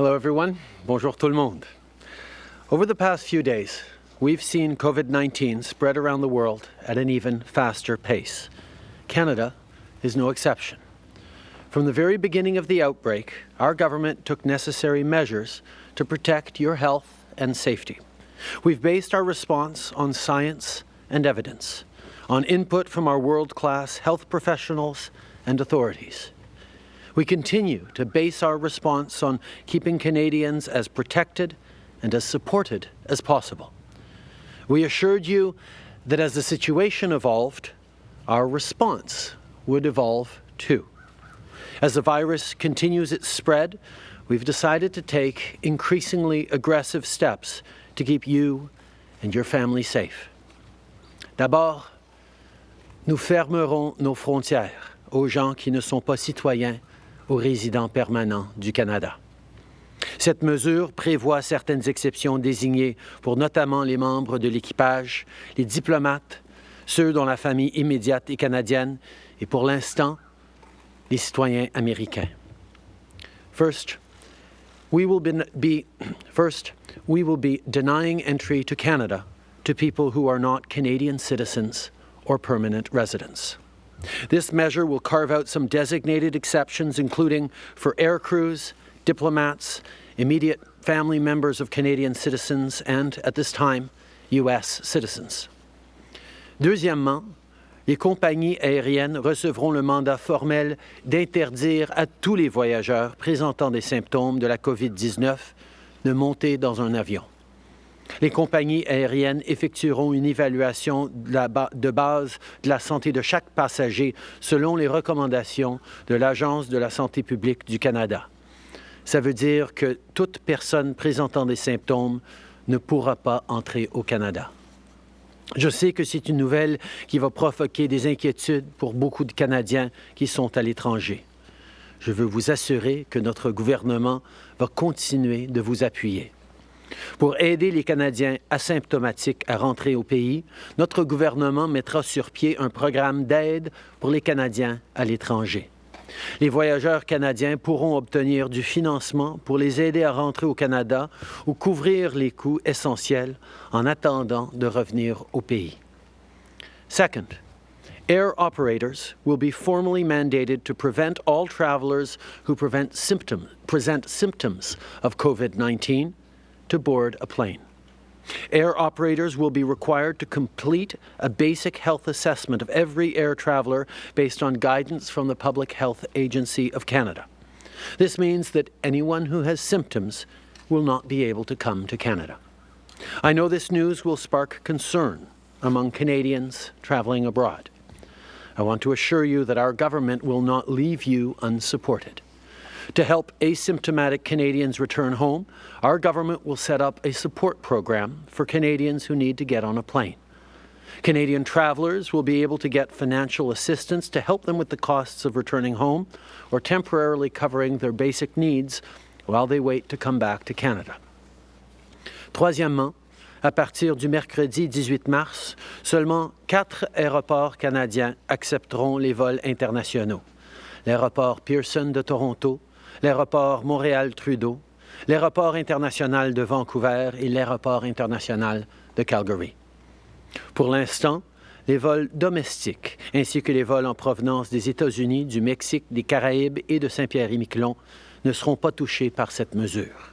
Hello, everyone. Bonjour tout le monde. Over the past few days, we've seen COVID-19 spread around the world at an even faster pace. Canada is no exception. From the very beginning of the outbreak, our government took necessary measures to protect your health and safety. We've based our response on science and evidence, on input from our world-class health professionals and authorities. We continue to base our response on keeping Canadians as protected and as supported as possible. We assured you that as the situation evolved, our response would evolve too. As the virus continues its spread, we've decided to take increasingly aggressive steps to keep you and your family safe. D'abord, nous fermerons nos frontières aux gens qui ne sont pas citoyens ou résidents permanents du Canada. Cette mesure prévoit certaines exceptions désignées pour notamment les membres de l'équipage, les diplomates, ceux dont la famille immédiate est canadienne et pour l'instant, les citoyens américains. First, we will be, first, we will be denying entry to Canada to people who are not Canadian citizens or permanent residents. This measure will carve out some designated exceptions, including for air crews, diplomats, immediate family members of Canadian citizens, and, at this time, U.S. citizens. Deuxièmement, les compagnies aériennes recevront le mandat formel d'interdire à tous les voyageurs présentant des symptômes de la COVID-19 de monter dans un avion. Les compagnies aériennes effectueront une évaluation de, base de la santé de chaque passager selon les recommandations de l'Agence de la santé publique du Canada. Ça veut dire que toute personne présentant des symptômes ne pourra pas entrer au Canada. Je sais que c'est une nouvelle qui va provoquer des inquiétudes pour beaucoup de Canadiens qui sont à l'étranger. Je veux vous assurer que notre gouvernement va continuer de vous appuyer. Pour aider les Canadiens asymptomatiques à rentrer au pays, notre gouvernement mettra sur pied un programme d'aide pour les Canadiens à l'étranger. Les voyageurs canadiens pourront obtenir du financement pour les aider à rentrer au Canada ou couvrir les coûts essentiels en attendant de revenir au pays. Second, air operators will be formally mandated to prevent all travelers who symptom, present symptoms of COVID-19 to board a plane. Air operators will be required to complete a basic health assessment of every air traveller based on guidance from the Public Health Agency of Canada. This means that anyone who has symptoms will not be able to come to Canada. I know this news will spark concern among Canadians travelling abroad. I want to assure you that our government will not leave you unsupported. To help asymptomatic Canadians return home, our government will set up a support program for Canadians who need to get on a plane. Canadian travellers will be able to get financial assistance to help them with the costs of returning home or temporarily covering their basic needs while they wait to come back to Canada. Troisièmement, à partir du mercredi 18 mars, seulement quatre aéroports canadiens accepteront les vols internationaux. L'aéroport Pearson de Toronto, l'aéroport Montréal-Trudeau, l'aéroport international de Vancouver et l'aéroport international de Calgary. Pour l'instant, les vols domestiques ainsi que les vols en provenance des États-Unis, du Mexique, des Caraïbes et de Saint-Pierre-et-Miquelon ne seront pas touchés par cette mesure.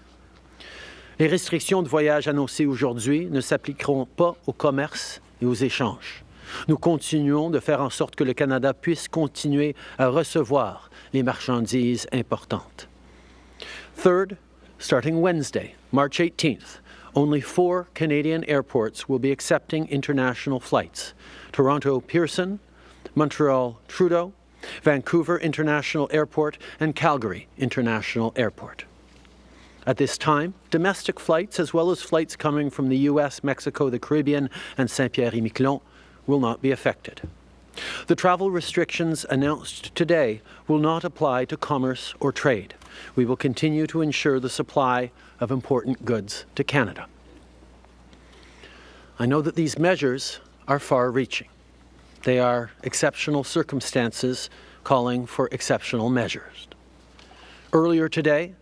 Les restrictions de voyage annoncées aujourd'hui ne s'appliqueront pas au commerce et aux échanges. Nous continuons de faire en sorte que le Canada puisse continuer à recevoir les marchandises importantes. Third, starting Wednesday, March 18th, only four Canadian airports will be accepting international flights. Toronto Pearson, Montreal Trudeau, Vancouver International Airport, and Calgary International Airport. At this time, domestic flights, as well as flights coming from the U.S., Mexico, the Caribbean, and Saint-Pierre-et-Miquelon, will not be affected. The travel restrictions announced today will not apply to commerce or trade. We will continue to ensure the supply of important goods to Canada. I know that these measures are far-reaching. They are exceptional circumstances calling for exceptional measures. Earlier today,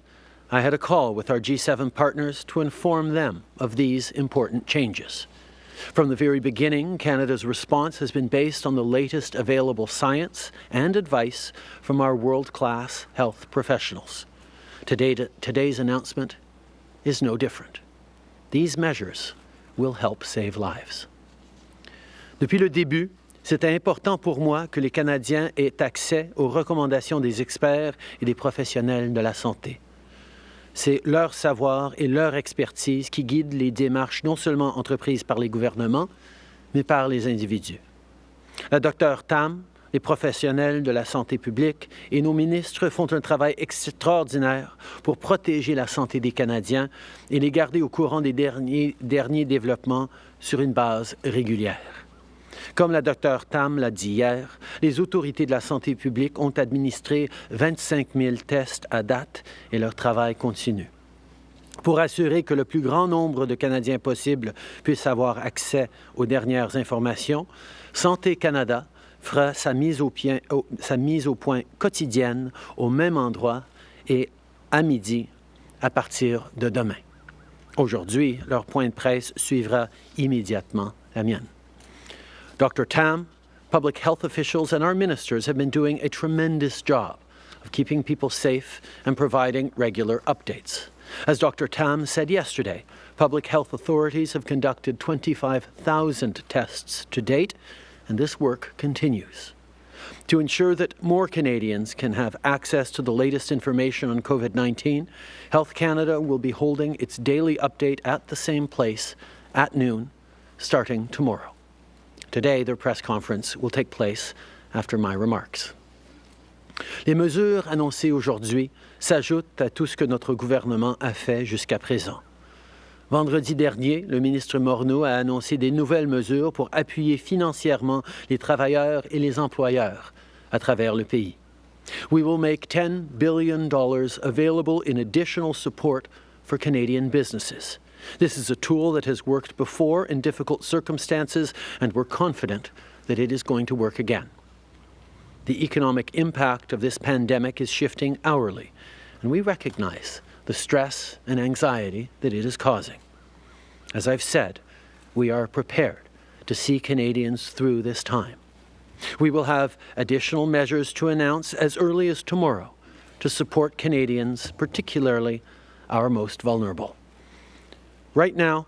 I had a call with our G7 partners to inform them of these important changes. From the very beginning, Canada's response has been based on the latest available science and advice from our world-class health professionals. Today, today's announcement is no different. These measures will help save lives. Depuis le début, c'était important pour moi que les Canadiens aient accès aux recommandations des experts et des professionnels de la santé. C'est leur savoir et leur expertise qui guident les démarches non seulement entreprises par les gouvernements, mais par les individus. La docteur Tam, les professionnels de la santé publique et nos ministres font un travail extraordinaire pour protéger la santé des Canadiens et les garder au courant des derniers, derniers développements sur une base régulière. Comme la docteur Tam l'a dit hier, les autorités de la santé publique ont administré 25 000 tests à date et leur travail continue. Pour assurer que le plus grand nombre de Canadiens possible puissent avoir accès aux dernières informations, Santé Canada fera sa mise au, sa mise au point quotidienne au même endroit et à midi à partir de demain. Aujourd'hui, leur point de presse suivra immédiatement la mienne. Dr. Tam, public health officials, and our ministers have been doing a tremendous job of keeping people safe and providing regular updates. As Dr. Tam said yesterday, public health authorities have conducted 25,000 tests to date, and this work continues. To ensure that more Canadians can have access to the latest information on COVID-19, Health Canada will be holding its daily update at the same place at noon, starting tomorrow. Today, their press conference will take place after my remarks. Les mesures annoncées aujourd'hui s'ajoutent à tout ce que notre gouvernement a fait jusqu'à présent. Vendredi dernier, le ministre Morneau a annoncé des nouvelles mesures pour appuyer financièrement les travailleurs et les employeurs à travers le pays. We will make $10 billion available in additional support for Canadian businesses. This is a tool that has worked before in difficult circumstances, and we're confident that it is going to work again. The economic impact of this pandemic is shifting hourly, and we recognize the stress and anxiety that it is causing. As I've said, we are prepared to see Canadians through this time. We will have additional measures to announce as early as tomorrow to support Canadians, particularly our most vulnerable. Right now,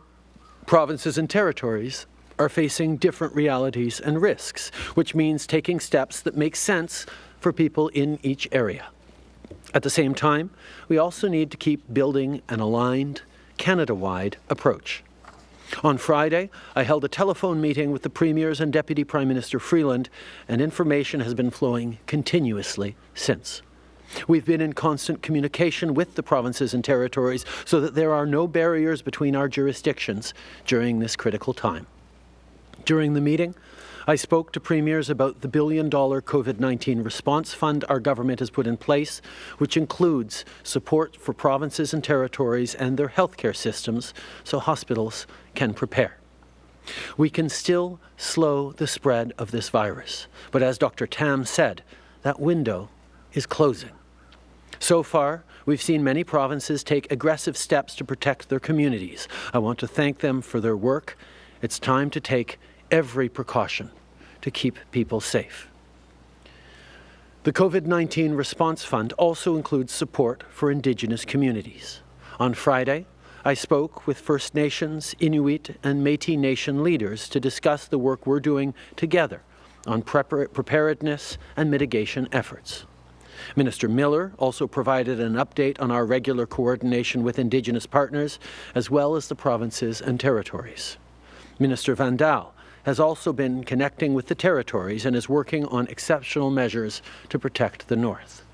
provinces and territories are facing different realities and risks, which means taking steps that make sense for people in each area. At the same time, we also need to keep building an aligned, Canada-wide approach. On Friday, I held a telephone meeting with the Premiers and Deputy Prime Minister Freeland, and information has been flowing continuously since. We've been in constant communication with the provinces and territories so that there are no barriers between our jurisdictions during this critical time. During the meeting, I spoke to premiers about the billion-dollar COVID-19 response fund our government has put in place, which includes support for provinces and territories and their healthcare systems so hospitals can prepare. We can still slow the spread of this virus, but as Dr. Tam said, that window is closing. So far, we've seen many provinces take aggressive steps to protect their communities. I want to thank them for their work. It's time to take every precaution to keep people safe. The COVID-19 Response Fund also includes support for Indigenous communities. On Friday, I spoke with First Nations, Inuit and Métis Nation leaders to discuss the work we're doing together on preparedness and mitigation efforts. Minister Miller also provided an update on our regular coordination with Indigenous partners, as well as the provinces and territories. Minister Vandal has also been connecting with the territories and is working on exceptional measures to protect the North.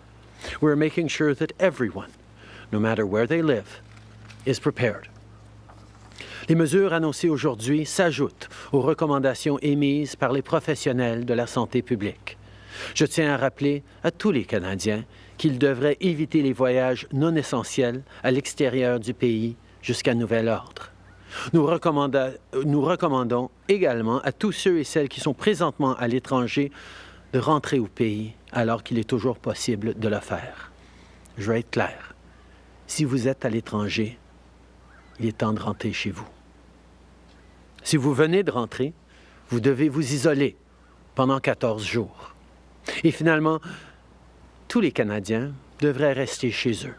We're making sure that everyone, no matter where they live, is prepared. Les mesures annoncées aujourd'hui s'ajoutent aux recommandations émises par les professionnels de la santé publique. Je tiens à rappeler à tous les Canadiens qu'ils devraient éviter les voyages non essentiels à l'extérieur du pays jusqu'à nouvel ordre. Nous, recommandons également à tous ceux et celles qui sont présentement à l'étranger de rentrer au pays alors qu'il est toujours possible de le faire. Je vais être clair. si vous êtes à l'étranger, il est temps de rentrer chez vous. Si vous venez de rentrer, vous devez vous isoler pendant 14 jours. Et finalement, tous les Canadiens devraient rester chez eux.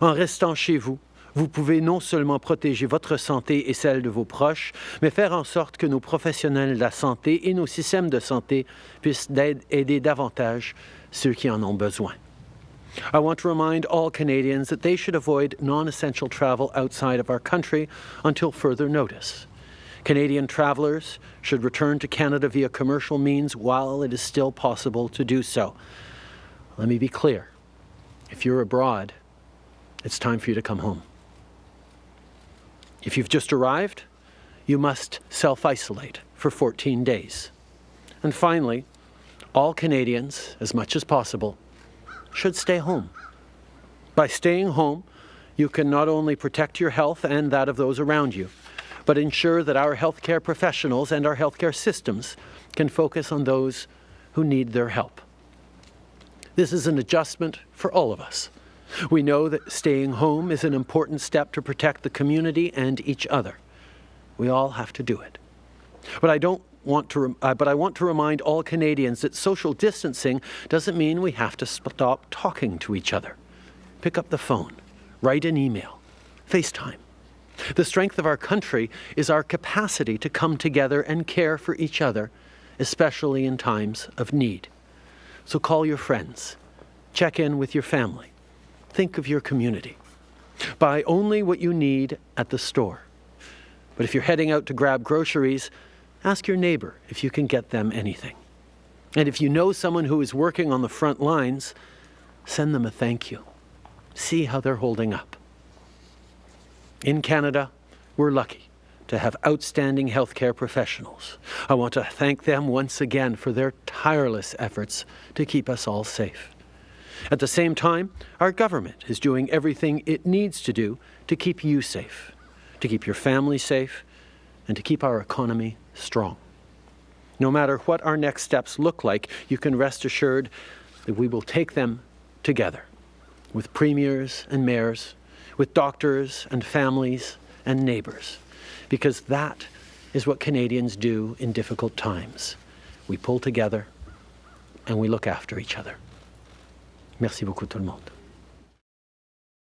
En restant chez vous, vous pouvez non seulement protéger votre santé et celle de vos proches, mais faire en sorte que nos professionnels de la santé et nos systèmes de santé puissent aider davantage ceux qui en ont besoin. I want to remind all Canadians that they should avoid non-essential travel outside of our country until further notice. Canadian travellers should return to Canada via commercial means while it is still possible to do so. Let me be clear. If you're abroad, it's time for you to come home. If you've just arrived, you must self-isolate for 14 days. And finally, all Canadians, as much as possible, should stay home. By staying home, you can not only protect your health and that of those around you, but ensure that our healthcare professionals and our healthcare systems can focus on those who need their help. This is an adjustment for all of us. We know that staying home is an important step to protect the community and each other. We all have to do it. But I don't want to, uh, but I want to remind all Canadians that social distancing doesn't mean we have to stop talking to each other. Pick up the phone, write an email, FaceTime. The strength of our country is our capacity to come together and care for each other, especially in times of need. So call your friends, check in with your family, think of your community. Buy only what you need at the store. But if you're heading out to grab groceries, Ask your neighbor if you can get them anything. And if you know someone who is working on the front lines, send them a thank you. See how they're holding up. In Canada, we're lucky to have outstanding healthcare professionals. I want to thank them once again for their tireless efforts to keep us all safe. At the same time, our government is doing everything it needs to do to keep you safe, to keep your family safe, and to keep our economy strong. No matter what our next steps look like, you can rest assured that we will take them together with premiers and mayors, with doctors and families and neighbours, because that is what Canadians do in difficult times. We pull together and we look after each other. Merci beaucoup tout le monde.